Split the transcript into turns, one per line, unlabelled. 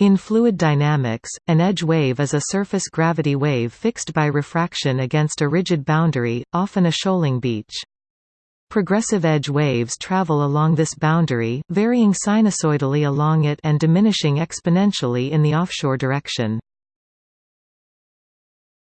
In fluid dynamics, an edge wave is a surface gravity wave fixed by refraction against a rigid boundary, often a shoaling beach. Progressive edge waves travel along this boundary, varying sinusoidally along it and diminishing exponentially in the offshore direction.